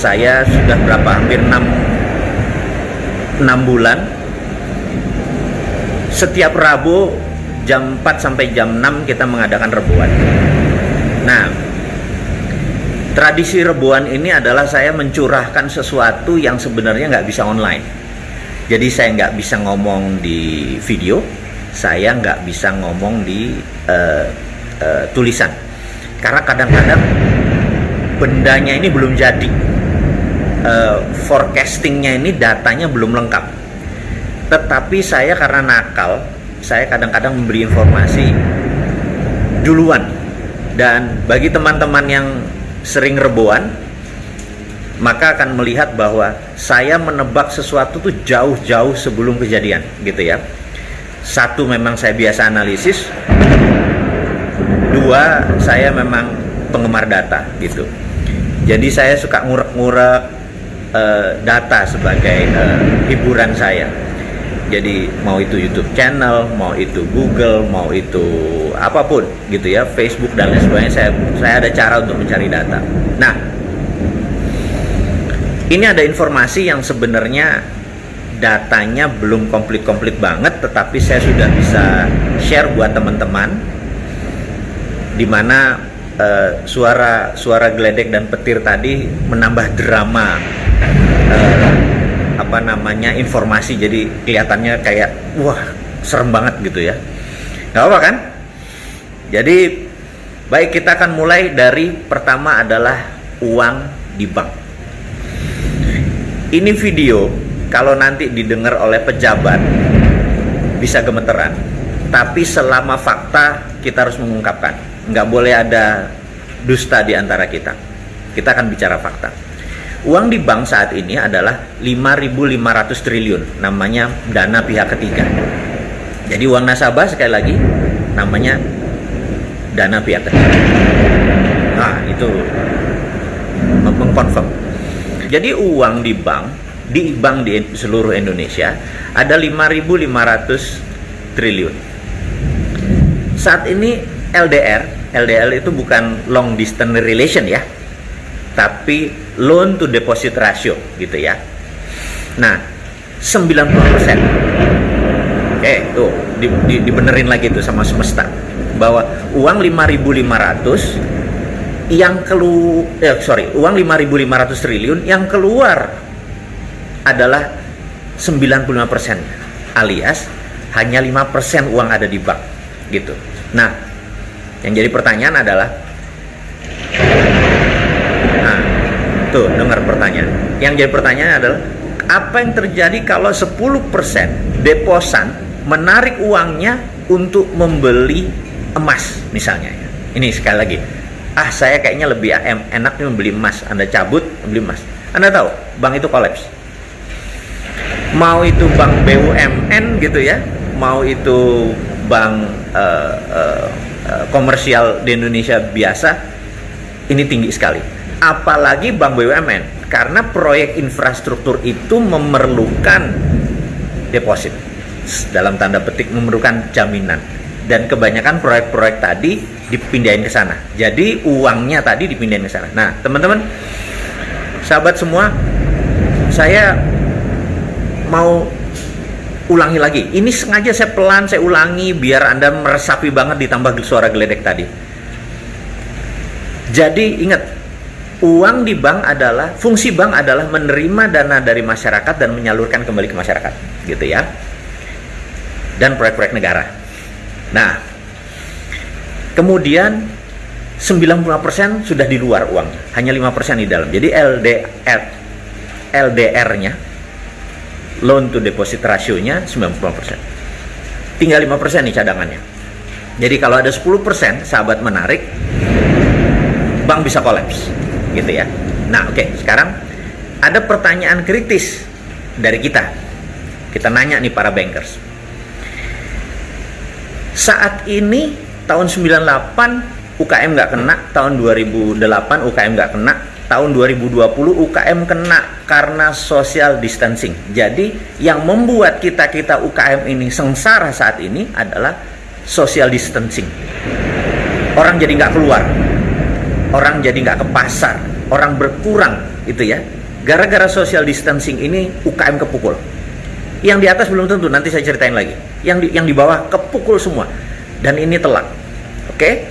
saya sudah berapa hampir 6 6 bulan setiap Rabu jam 4 sampai jam 6 kita mengadakan rebuan. Nah, tradisi rebuan ini adalah saya mencurahkan sesuatu yang sebenarnya nggak bisa online. Jadi saya nggak bisa ngomong di video, saya nggak bisa ngomong di uh, uh, tulisan, karena kadang-kadang bendanya ini belum jadi, uh, forecastingnya ini datanya belum lengkap. Tetapi saya karena nakal, saya kadang-kadang memberi informasi duluan. Dan bagi teman-teman yang sering rebuan, maka akan melihat bahwa saya menebak sesuatu tuh jauh-jauh sebelum kejadian, gitu ya. Satu memang saya biasa analisis, dua saya memang penggemar data, gitu. Jadi saya suka ngurek-ngurek uh, data sebagai uh, hiburan saya jadi mau itu YouTube channel, mau itu Google, mau itu apa pun gitu ya, Facebook dan lain sebagainya saya saya ada cara untuk mencari data. Nah, ini ada informasi yang sebenarnya datanya belum komplit-komplit banget tetapi saya sudah bisa share buat teman-teman di mana uh, suara suara geledek dan petir tadi menambah drama uh, apa namanya informasi. Jadi kelihatannya kayak wah serem banget gitu ya. Nggak apa kan? Jadi baik kita akan mulai dari pertama adalah uang di bank. Ini video kalau nanti didengar oleh pejabat bisa gemeteran. Tapi selama fakta kita harus mengungkapkan. Nggak boleh ada dusta di antara kita. Kita akan bicara fakta Uang di bank saat ini adalah 5.500 triliun, namanya dana pihak ketiga. Jadi uang nasabah sekali lagi namanya dana pihak ketiga. Nah, itu mengkonfirm. Jadi uang di bank di bank di seluruh Indonesia ada 5.500 triliun. Saat ini LDR, LDR itu bukan long distance relation ya, tapi loan to deposit ratio gitu ya. Nah, 90%. Oke, tuh di, di, dibenerin lagi tuh sama semesta bahwa uang 5.500 yang kelu eh, sorry, uang 5.500 triliun yang keluar adalah 95% alias hanya 5% uang ada di bank gitu. Nah, yang jadi pertanyaan adalah Tuh, dengar pertanyaan. Yang jadi pertanyaan adalah apa yang terjadi kalau 10% deposan menarik uangnya untuk membeli emas misalnya ya. Ini sekali lagi. Ah, saya kayaknya lebih enak membeli emas. Anda cabut, membeli emas. Anda tahu, bank itu kolaps. Mau itu bank BUMN gitu ya, mau itu bank uh, uh, uh, komersial di Indonesia biasa, ini tinggi sekali apalagi bank BUMN karena proyek infrastruktur itu memerlukan deposit. Dalam tanda petik memerlukan jaminan. Dan kebanyakan proyek-proyek tadi dipindahin ke sana. Jadi uangnya tadi dipindahin ke sana. Nah teman-teman sahabat semua saya mau ulangi lagi. Ini sengaja saya pelan saya ulangi biar anda meresapi banget ditambah suara geledek tadi. Jadi ingat uang di bank adalah fungsi bank adalah menerima dana dari masyarakat dan menyalurkan kembali ke masyarakat gitu ya. Dan proyek-proyek negara. Nah kemudian 95% sudah di luar uang hanya 5% di dalam. Jadi LDR LDR nya loan to deposit rasionya 90% tinggal 5% nih cadangannya. Jadi kalau ada 10% sahabat menarik bank bisa kolaps gitu ya. Nah, oke, okay, sekarang ada pertanyaan kritis dari kita. Kita nanya nih para bankers. Saat ini tahun 98 UKM nggak kena, tahun 2008 UKM nggak kena, tahun 2020 UKM kena karena social distancing. Jadi yang membuat kita-kita UKM ini sengsara saat ini adalah social distancing. Orang jadi nggak keluar, orang jadi nggak ke pasar, orang berkurang itu ya. Gara-gara social distancing ini UKM kepukul. Yang di atas belum tentu, nanti saya ceritain lagi. Yang di, yang di bawah kepukul semua. Dan ini telak. Oke?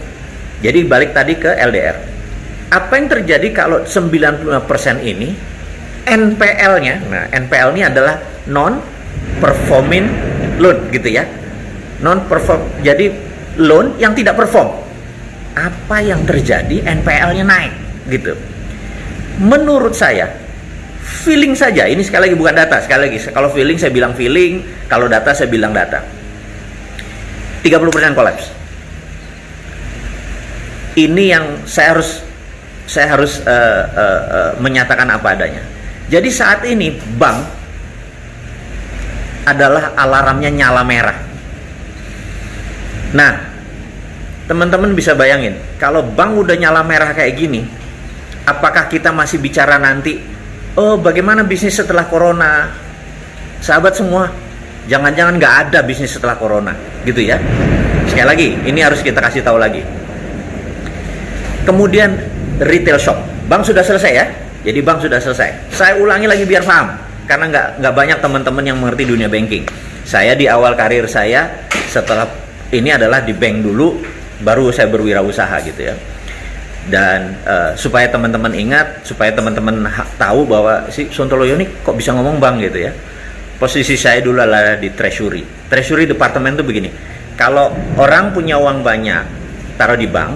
Jadi balik tadi ke LDR. Apa yang terjadi kalau 95% ini NPL-nya, nah NPL ini adalah non performing loan gitu ya. Non perform jadi loan yang tidak perform. Apa yang terjadi NPL-nya naik gitu. Menurut saya feeling saja, ini sekali lagi bukan data, sekali lagi kalau feeling saya bilang feeling, kalau data saya bilang data. 30% kolaps. Ini yang saya harus saya harus uh, uh, uh, menyatakan apa adanya. Jadi saat ini bank adalah alarmnya nyala merah. Nah, teman-teman bisa bayangin, kalau bank udah nyala merah kayak gini, apakah kita masih bicara nanti, oh bagaimana bisnis setelah corona? Sahabat semua, jangan-jangan nggak ada bisnis setelah corona, gitu ya. Sekali lagi, ini harus kita kasih tahu lagi. Kemudian retail shop, bank sudah selesai ya, jadi bank sudah selesai. Saya ulangi lagi biar paham, karena nggak nggak banyak teman-teman yang mengerti dunia banking. Saya di awal karir saya setelah ini adalah di bank dulu, baru saya berwirausaha gitu ya. Dan uh, supaya teman-teman ingat, supaya teman-teman tahu bahwa si Sontoloyo ini kok bisa ngomong bank gitu ya. Posisi saya dulu adalah di treasury. Treasury departemen itu begini. Kalau orang punya uang banyak, taruh di bank.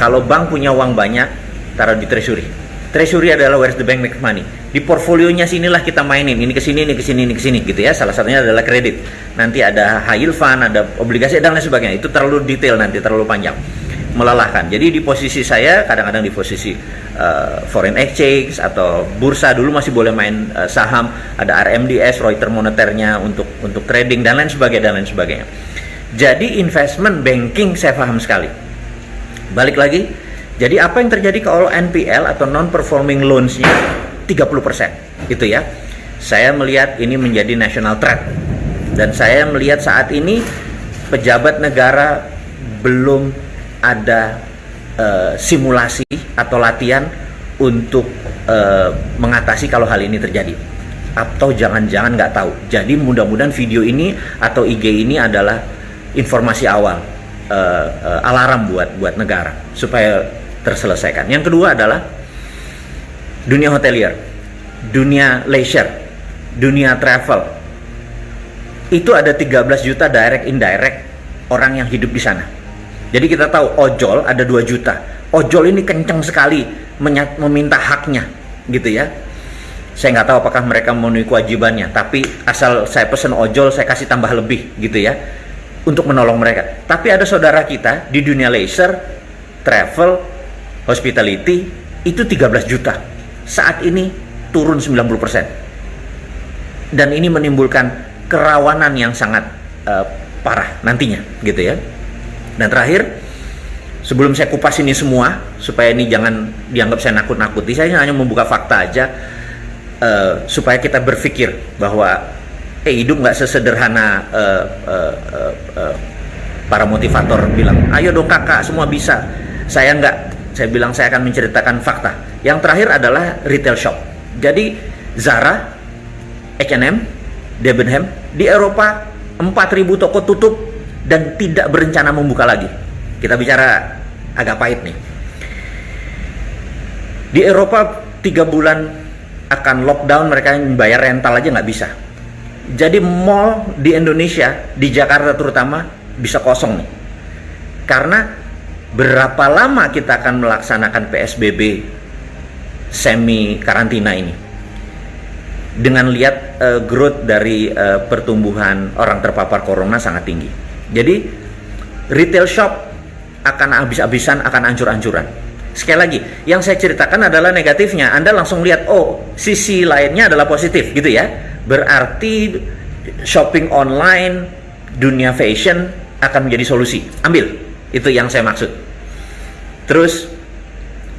Kalau bank punya uang banyak, taruh di treasury Treasury adalah where's the bank make money. Di portfolionya sinilah kita mainin. Ini ke sini, ini ke sini, ini ke sini gitu ya. Salah satunya adalah kredit. Nanti ada high yield fund, ada obligasi dan lain sebagainya. Itu terlalu detail nanti, terlalu panjang. Melelahkan. Jadi di posisi saya kadang-kadang di posisi uh, foreign exchange atau bursa dulu masih boleh main uh, saham, ada RMDS, Reuters moneternya untuk untuk trading dan lain sebagainya dan lain sebagainya. Jadi investment banking saya paham sekali. Balik lagi jadi apa yang terjadi kalau NPL atau non performing loans-nya 30% itu ya. Saya melihat ini menjadi national threat. Dan saya melihat saat ini pejabat negara belum ada uh, simulasi atau latihan untuk uh, mengatasi kalau hal ini terjadi atau jangan-jangan nggak tahu. Jadi mudah-mudahan video ini atau IG ini adalah informasi awal uh, uh, alarm buat buat negara supaya terselesaikan. Yang kedua adalah dunia hotelier, dunia leisure, dunia travel. Itu ada 13 juta direct indirect orang yang hidup di sana. Jadi kita tahu ojol ada 2 juta. Ojol ini kenceng sekali meminta haknya, gitu ya. Saya nggak tahu apakah mereka memenuhi kewajibannya, tapi asal saya pesen ojol, saya kasih tambah lebih, gitu ya, untuk menolong mereka. Tapi ada saudara kita di dunia leisure, travel, hospitality itu 13 juta. Saat ini turun 90%. Dan ini menimbulkan kerawanan yang sangat uh, parah nantinya gitu ya. Dan terakhir sebelum saya kupas ini semua supaya ini jangan dianggap saya nakut-nakuti, saya hanya membuka fakta aja uh, supaya kita berpikir bahwa eh hidup nggak sesederhana uh, uh, uh, uh, para motivator bilang, ayo dong kakak semua bisa. Saya nggak saya bilang saya akan menceritakan fakta. Yang terakhir adalah retail shop. Jadi Zara, H&M, Debenham di Eropa 4.000 toko tutup dan tidak berencana membuka lagi. Kita bicara agak pahit nih. Di Eropa tiga bulan akan lockdown mereka yang bayar rental aja nggak bisa. Jadi mall di Indonesia, di Jakarta terutama bisa kosong nih. Karena berapa lama kita akan melaksanakan PSBB semi karantina ini dengan lihat uh, growth dari uh, pertumbuhan orang terpapar corona sangat tinggi. Jadi retail shop akan habis-habisan, akan ancur-ancuran. Sekali lagi, yang saya ceritakan adalah negatifnya. Anda langsung lihat, oh, sisi lainnya adalah positif, gitu ya. Berarti shopping online, dunia fashion akan menjadi solusi. Ambil itu yang saya maksud. Terus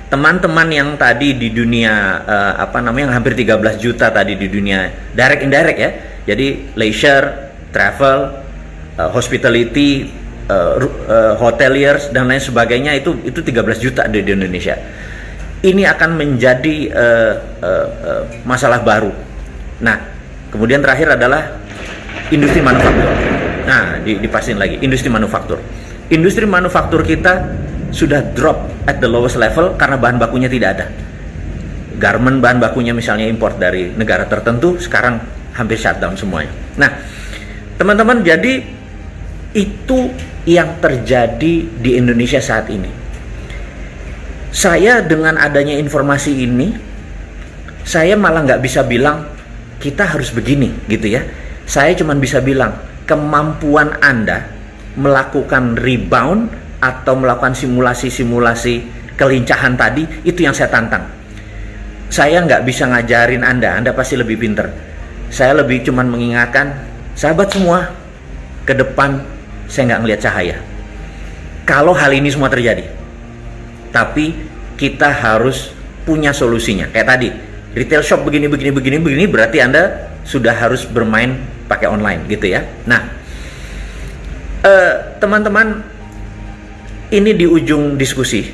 teman-teman yang tadi di dunia uh, apa namanya yang hampir 13 juta tadi di dunia direct indirect ya. Jadi leisure, travel, uh, hospitality, uh, uh, hoteliers dan lain sebagainya itu itu 13 juta di, di Indonesia. ini akan menjadi uh, uh, uh, masalah baru. Nah, kemudian terakhir adalah industri manufaktur. Nah, dipastiin lagi industri manufaktur. Industri manufaktur kita sudah drop at the lowest level karena bahan bakunya tidak ada. Garment bahan bakunya misalnya import dari negara tertentu sekarang hampir shutdown semuanya. Nah, teman-teman jadi itu yang terjadi di Indonesia saat ini. Saya dengan adanya informasi ini, saya malah nggak bisa bilang kita harus begini gitu ya. Saya cuma bisa bilang kemampuan Anda melakukan rebound atau melakukan simulasi-simulasi kelincahan tadi itu yang saya tantang. Saya nggak bisa ngajarin Anda, Anda pasti lebih pinter. Saya lebih cuman mengingatkan sahabat semua ke depan saya nggak ngelihat cahaya. Kalau hal ini semua terjadi, tapi kita harus punya solusinya. Kayak tadi, retail shop begini, begini, begini, begini, berarti Anda sudah harus bermain pakai online gitu ya. Nah, eh, teman-teman, ini di ujung diskusi.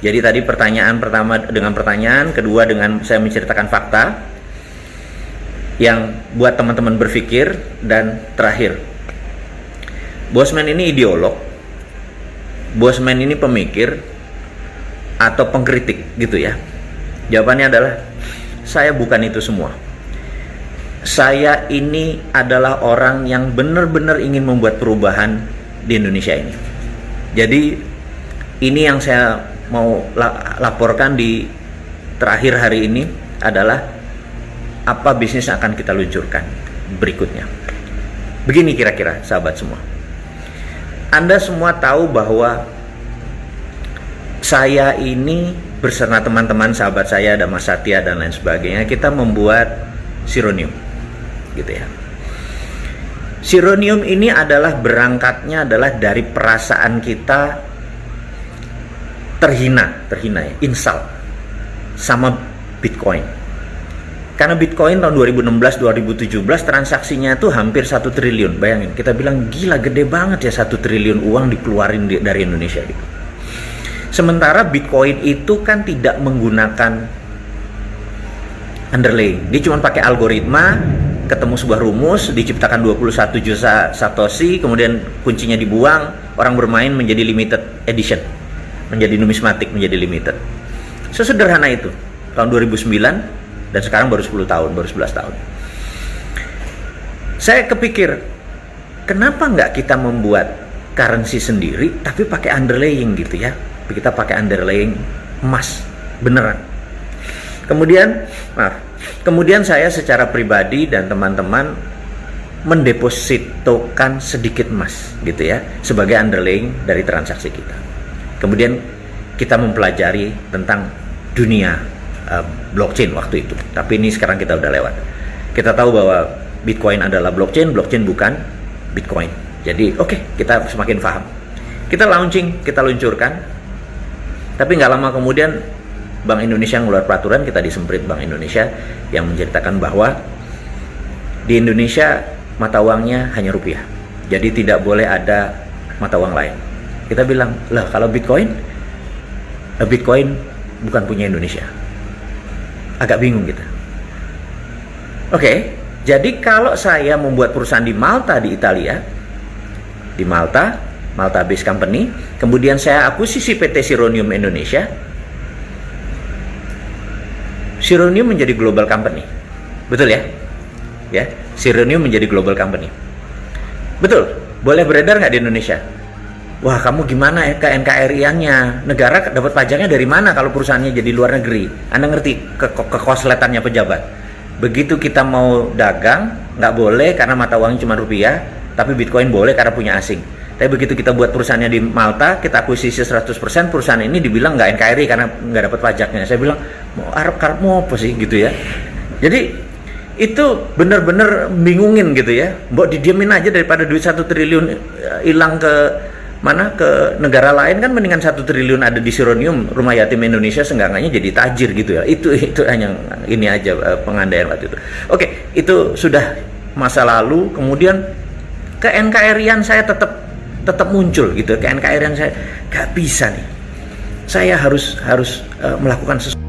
Jadi tadi pertanyaan pertama dengan pertanyaan, kedua dengan saya menceritakan fakta yang buat teman-teman berpikir dan terakhir Bosman ini ideolog, Bosman ini pemikir atau pengkritik gitu ya. Jawabannya adalah saya bukan itu semua. Saya ini adalah orang yang benar-benar ingin membuat perubahan di Indonesia ini. Jadi ini yang saya mau laporkan di terakhir hari ini adalah apa bisnis yang akan kita luncurkan berikutnya. Begini kira-kira sahabat semua. Anda semua tahu bahwa saya ini bersama teman-teman sahabat saya ada Mas Satya dan lain sebagainya kita membuat sironium gitu ya. Sironium ini adalah berangkatnya adalah dari perasaan kita terhina, terhina ya, insal sama Bitcoin karena Bitcoin tahun 2016-2017 transaksinya itu hampir satu triliun. Bayangin, kita bilang gila gede banget ya satu triliun uang dikeluarin di, dari Indonesia gitu. Sementara Bitcoin itu kan tidak menggunakan underlaying. Dia cuma pakai algoritma, ketemu sebuah rumus, diciptakan 21 juta satoshi, kemudian kuncinya dibuang, orang bermain menjadi limited edition. Menjadi numismatik, menjadi limited. Sesederhana itu. Tahun 2009 dan sekarang baru 10 tahun, baru 11 tahun. Saya kepikir, kenapa nggak kita membuat currency sendiri tapi pakai underlaying gitu ya? Kita pakai underlaying emas beneran. Kemudian, maaf, kemudian saya secara pribadi dan teman-teman mendepositokan sedikit emas gitu ya sebagai underlaying dari transaksi kita. Kemudian kita mempelajari tentang dunia uh, blockchain waktu itu. Tapi ini sekarang kita udah lewat. Kita tahu bahwa Bitcoin adalah blockchain, blockchain bukan Bitcoin. Jadi oke, okay, kita semakin paham. Kita launching, kita luncurkan. Tapi nggak lama kemudian Bank Indonesia ngeluar peraturan, kita disemprit Bank Indonesia yang menceritakan bahwa di Indonesia mata uangnya hanya rupiah. Jadi tidak boleh ada mata uang lain. Kita bilang, lah kalau Bitcoin, Bitcoin bukan punya Indonesia agak bingung kita. Oke, jadi kalau saya membuat perusahaan di Malta di Italia, di Malta, Malta Base Company, kemudian saya akuisisi PT Sironium Indonesia, Sironium menjadi global company. Betul ya? Ya, Sironium menjadi global company. Betul. Boleh beredar nggak di Indonesia? Wah, kamu gimana ya ke NKRI-nya? Negara dapat pajaknya dari mana kalau perusahaannya jadi luar negeri? Anda ngerti ke kekosletannya pejabat. Begitu kita mau dagang, nggak boleh karena mata uangnya cuma rupiah, tapi Bitcoin boleh karena punya asing. Tapi begitu kita buat perusahaannya di Malta, kita akuisisi 100%, perusahaan ini dibilang nggak NKRI karena nggak dapat pajaknya. Saya bilang, mau Arab mau apa sih gitu ya. Jadi itu benar-benar bingungin gitu ya. Mbok didiamin aja daripada duit satu triliun eh, hilang ke mana ke negara lain kan mendingan satu triliun ada di Sironium rumah yatim Indonesia seenggaknya jadi tajir gitu ya itu itu hanya ini aja eh, pengandaian waktu itu oke itu sudah masa lalu kemudian ke NKRI-an saya tetap tetap muncul gitu. Ke NKRI-an saya gak bisa nih. Saya harus harus uh, melakukan sesuatu